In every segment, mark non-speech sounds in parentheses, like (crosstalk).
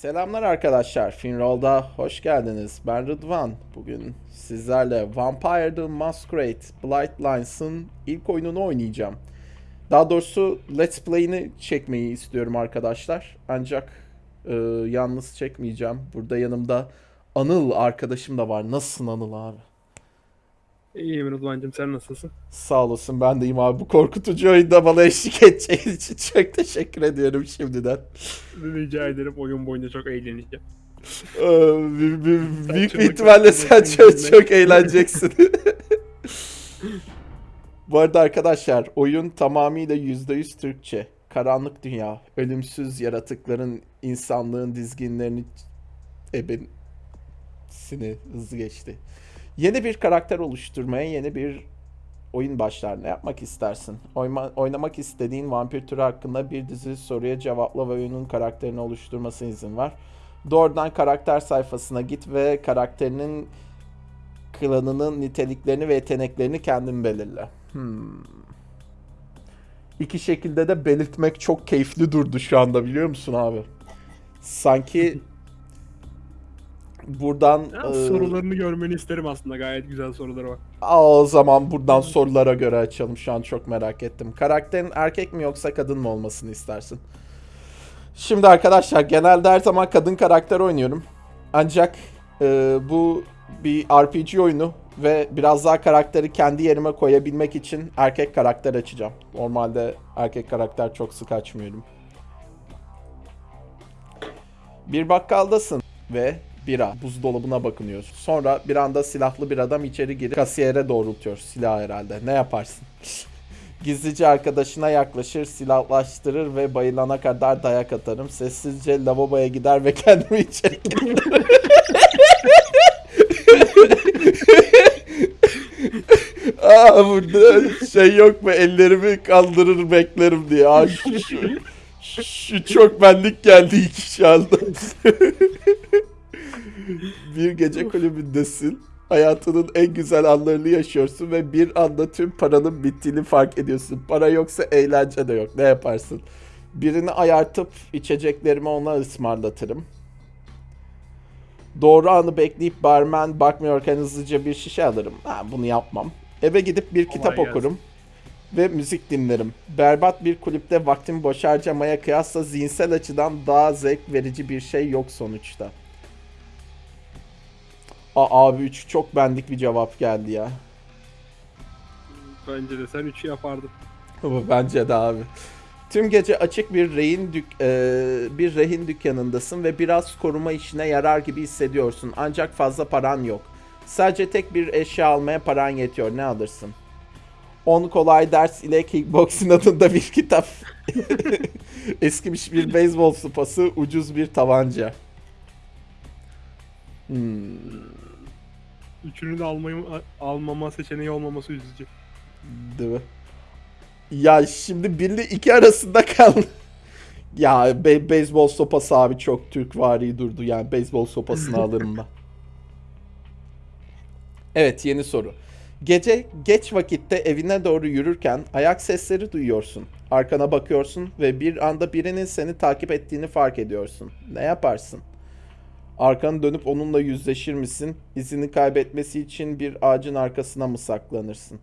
Selamlar arkadaşlar. Finroll'da hoş geldiniz. Ben Rıdvan. Bugün sizlerle Vampire the Masquerade Bloodlines'ın ilk oyununu oynayacağım. Daha doğrusu Let's Play'ini çekmeyi istiyorum arkadaşlar. Ancak e, yalnız çekmeyeceğim. Burada yanımda Anıl arkadaşım da var. Nasılsın Anıl abi? İyiyim Rıdvan'cığım sen nasılsın? Sağ olasın ben deyim abi. Bu korkutucu oyunda bana eşlik edeceğin için çok teşekkür ediyorum şimdiden. Rica ederim oyun boyunca çok eğleneceğim. Ee, büyük bir ihtimalle sen çok, çok eğleneceksin. Bu arada arkadaşlar oyun tamamıyla %100 Türkçe. Karanlık dünya, ölümsüz yaratıkların insanlığın dizginlerini ebesini hızlı geçti. Yeni bir karakter oluşturmaya yeni bir oyun başlar. Ne yapmak istersin? Oyma- oynamak istediğin vampir türü hakkında bir dizi soruya cevapla ve oyunun karakterini oluşturmasına izin var. Doğrudan karakter sayfasına git ve karakterinin klanının niteliklerini ve yeteneklerini kendin belirle. Hmm. İki şekilde de belirtmek çok keyifli durdu şu anda biliyor musun abi? Sanki (laughs) buradan Ya, e, sorularını görmeni isterim aslında gayet güzel soruları var. Aa, o zaman buradan sorulara göre açalım. Şu an çok merak ettim. Karakterin erkek mi yoksa kadın mı olmasını istersin? Şimdi arkadaşlar genelde her zaman kadın karakter oynuyorum. Ancak e, bu bir RPG oyunu ve biraz daha karakteri kendi yerime koyabilmek için erkek karakter açacağım. Normalde erkek karakter çok sık açmıyorum. Bir bakkaldasın ve bira buzdolabına bakınıyorsun. Sonra bir anda silahlı bir adam içeri girip kasiyere doğrultuyor. Silah herhalde. Ne yaparsın? (laughs) Gizlice arkadaşına yaklaşır, silahlaştırır ve bayılana kadar dayak atarım. Sessizce lavaboya gider ve (laughs) kendimi içeri girerim. Aa burada şey yok mu ellerimi kaldırır beklerim diye. Aa, şu, şu- şu çok benlik geldi iki şu anda. (laughs) bir gece kulübündesin. Hayatının en güzel anlarını yaşıyorsun ve bir anda tüm paranın bittiğini fark ediyorsun. Para yoksa eğlence de yok. Ne yaparsın? Birini ayartıp içeceklerimi ona ısmarlatırım. Doğru anı bekleyip barmen bakmıyorken hızlıca bir şişe alırım. Ha, bunu yapmam. Eve gidip bir kitap gelsin. okurum ve müzik dinlerim. Berbat bir kulüpte vaktimi boş harcamaya kıyasla zihinsel açıdan daha zevk verici bir şey yok sonuçta. Aa, abi 3 çok bendik bir cevap geldi ya. Bence de sen üçü yapardın. Ama bence de abi. Tüm gece açık bir rehin dük e, bir rehin dükkanındasın ve biraz koruma işine yarar gibi hissediyorsun. Ancak fazla paran yok. Sadece tek bir eşya almaya paran yetiyor. Ne alırsın? 10 kolay ders ile kickboxing adında bir kitap. (laughs) Eskimiş bir beyzbol sopası, ucuz bir tabanca. Hmm. Üçünü de almayı, almama seçeneği olmaması üzücü. Değil mi? Ya şimdi birli iki arasında kaldı. (laughs) ya be- beyzbol sopası abi çok Türk vari durdu yani beyzbol sopasını (laughs) alırım ben. Evet yeni soru. Gece geç vakitte evine doğru yürürken ayak sesleri duyuyorsun. Arkana bakıyorsun ve bir anda birinin seni takip ettiğini fark ediyorsun. Ne yaparsın? Arkanı dönüp onunla yüzleşir misin? İzini kaybetmesi için bir ağacın arkasına mı saklanırsın?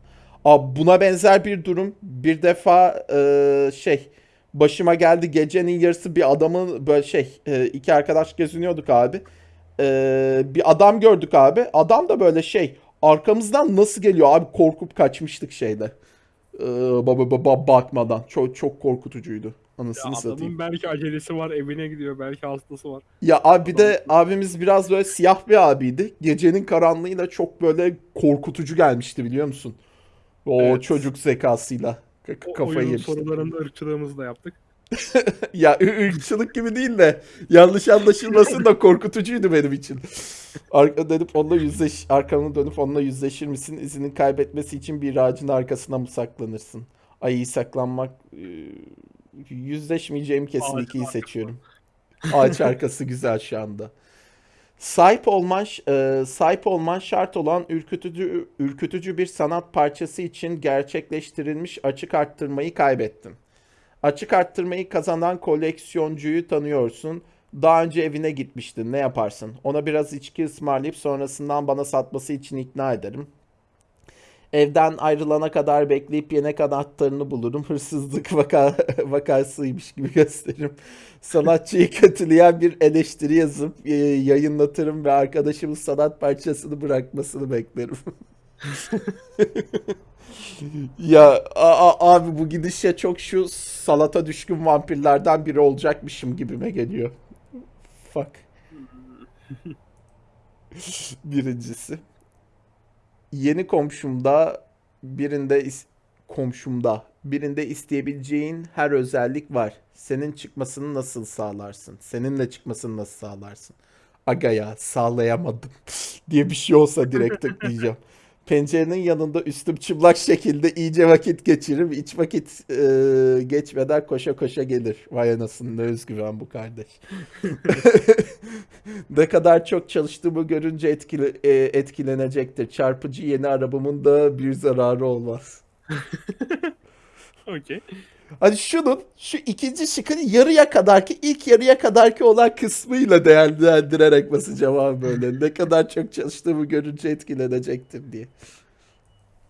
Abi buna benzer bir durum bir defa e, şey başıma geldi gecenin yarısı bir adamın böyle şey e, iki arkadaş geziniyorduk abi. E, bir adam gördük abi. Adam da böyle şey arkamızdan nasıl geliyor abi korkup kaçmıştık şeyde. E, ba- ba- ba- bakmadan. Çok çok korkutucuydu. Ya Anasını satayım. adamın belki acelesi var, evine gidiyor, belki hastası var. Ya abi bir de abimiz biraz böyle siyah bir abiydi. Gecenin karanlığıyla çok böyle korkutucu gelmişti biliyor musun? O Evet. çocuk zekasıyla K- O kafayı oyunun yemişti. sorularında ırkçılığımızı da yaptık. (laughs) Ya ırkçılık gibi değil de yanlış anlaşılmasın da korkutucuydu benim için. Arka dönüp onunla yüzleş, arkanı dönüp onunla yüzleşir misin? İzini kaybetmesi için bir ağacın arkasına mı saklanırsın? Ay iyi saklanmak e, yüzleşmeyeceğim kesin Ağacın ikiyi arkası. seçiyorum. (laughs) Ağaç arkası güzel şu anda. Sahip olman e, sahip olman şart olan ürkütücü ürkütücü bir sanat parçası için gerçekleştirilmiş açık arttırmayı kaybettin. Açık arttırmayı kazanan koleksiyoncuyu tanıyorsun Daha önce evine gitmiştin. Ne yaparsın? Ona biraz içki ısmarlayıp sonrasından bana satması için ikna ederim. Evden ayrılana kadar bekleyip yenek anahtarını bulurum. Hırsızlık vaka (laughs) vakasıymış gibi gösteririm. Sanatçıyı kötüleyen bir eleştiri yazıp e, yayınlatırım ve arkadaşımın sanat parçasını bırakmasını beklerim. (laughs) Ya a- a- abi bu gidişle çok şu salata düşkün vampirlerden biri olacakmışım gibime geliyor. Fuck. (laughs) Birincisi. Yeni komşumda birinde komşumda birinde isteyebileceğin her özellik var. Senin çıkmasını nasıl sağlarsın? Seninle çıkmasını nasıl sağlarsın? Aga ya sağlayamadım (laughs) diye bir şey olsa direkt tıklayacağım. (laughs) Pencerenin yanında üstüm çıplak şekilde iyice vakit geçiririm. Hiç vakit e, geçmeden koşa koşa gelir. Vay anasını ne özgüven bu kardeş. (laughs) ne kadar çok çalıştığımı görünce etkile, e, etkilenecektir. Çarpıcı yeni arabamın da bir zararı olmaz. (laughs) Okey. Hani şunun şu ikinci şıkın yarıya kadarki ilk yarıya kadarki olan kısmıyla değerlendirerek basacağım abi böyle. Ne kadar çok çalıştığımı görünce etkilenecektir diye.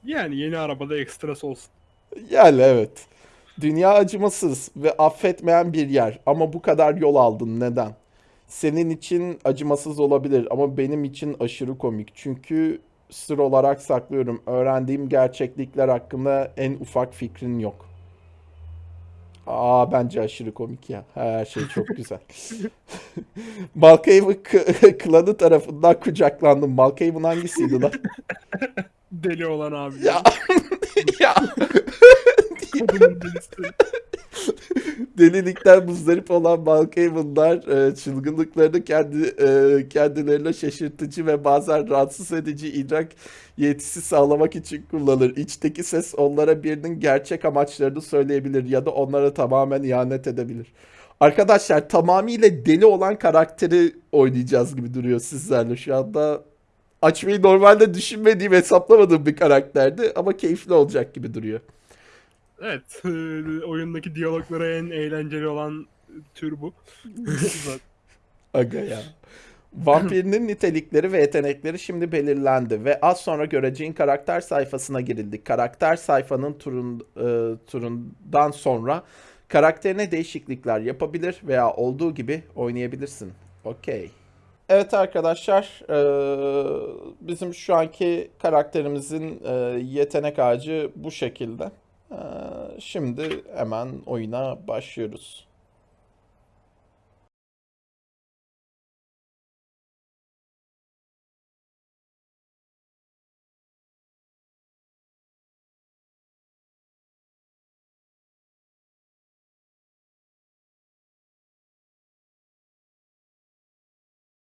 Yani yeni arabada ekstrası olsun. Yani evet. Dünya acımasız ve affetmeyen bir yer ama bu kadar yol aldın neden? Senin için acımasız olabilir ama benim için aşırı komik. Çünkü sır olarak saklıyorum. Öğrendiğim gerçeklikler hakkında en ufak fikrin yok. Aa bence aşırı komik ya. Her şey çok güzel. (laughs) Malkaven (laughs) klanı tarafından kucaklandım. Malkaven hangisiydi lan? (laughs) Deli olan abi. Ya ya (laughs) Kadının delisi. Delilikten muzdarip olan Malkaven'lar e, çılgınlıklarını kendi e, kendilerine şaşırtıcı ve bazen rahatsız edici idrak yetisi sağlamak için kullanır. İçteki ses onlara birinin gerçek amaçlarını söyleyebilir ya da onlara tamamen ihanet edebilir. Arkadaşlar tamamıyla deli olan karakteri oynayacağız gibi duruyor sizlerle şu anda. Açmayı normalde düşünmediğim, hesaplamadığım bir karakterdi ama keyifli olacak gibi duruyor. Evet. e, oyundaki diyaloglara en eğlenceli olan tür bu. (laughs) Aga ya. Vampirinin nitelikleri ve yetenekleri şimdi belirlendi ve az sonra göreceğin karakter sayfasına girildik. Karakter sayfanın turun, e, turundan sonra karakterine değişiklikler yapabilir veya olduğu gibi oynayabilirsin. Okey. Evet arkadaşlar, e, bizim şu anki karakterimizin e, yetenek ağacı bu şekilde. E, Şimdi hemen oyuna başlıyoruz.